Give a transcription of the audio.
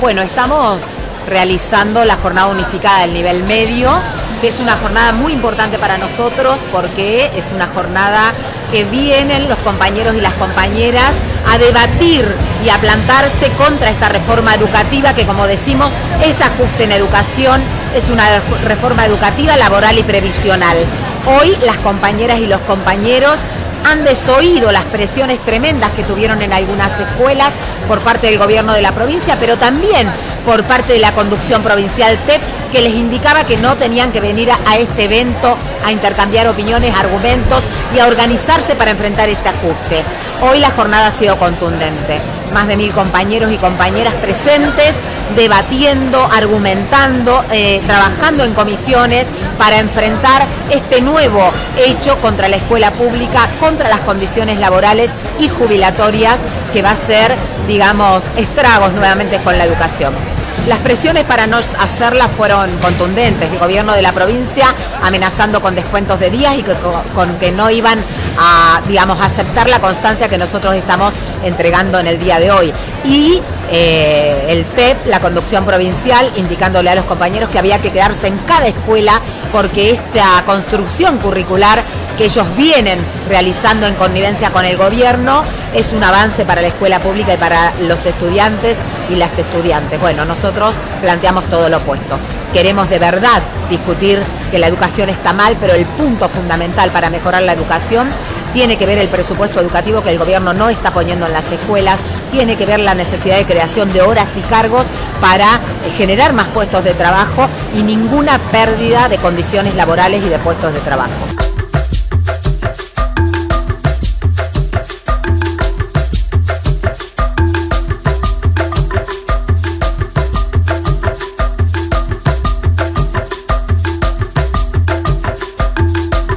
Bueno, estamos realizando la jornada unificada del nivel medio, que es una jornada muy importante para nosotros porque es una jornada que vienen los compañeros y las compañeras a debatir y a plantarse contra esta reforma educativa que como decimos es ajuste en educación, es una reforma educativa, laboral y previsional. Hoy las compañeras y los compañeros han desoído las presiones tremendas que tuvieron en algunas escuelas por parte del gobierno de la provincia, pero también por parte de la conducción provincial TEP, que les indicaba que no tenían que venir a, este evento a intercambiar opiniones, argumentos y a organizarse para enfrentar este ajuste. Hoy la jornada ha sido contundente. Más de mil compañeros y compañeras presentes, debatiendo, argumentando, eh, trabajando en comisiones para enfrentar este nuevo hecho contra la escuela pública, contra las condiciones laborales y jubilatorias que va a ser, digamos, estragos nuevamente con la educación. Las presiones para no hacerla fueron contundentes. El gobierno de la provincia amenazando con descuentos de días y con que no iban a, digamos, aceptar la constancia que nosotros estamos entregando en el día de hoy. Y eh, el TEP, la conducción provincial, indicándole a los compañeros que había que quedarse en cada escuela porque esta construcción curricular que ellos vienen realizando en connivencia con el gobierno es un avance para la escuela pública y para los estudiantes y las estudiantes. Bueno, nosotros planteamos todo lo opuesto. Queremos de verdad discutir que la educación está mal, pero el punto fundamental para mejorar la educación tiene que ver el presupuesto educativo que el gobierno no está poniendo en las escuelas, tiene que ver la necesidad de creación de horas y cargos para generar más puestos de trabajo y ninguna pérdida de condiciones laborales y de puestos de trabajo.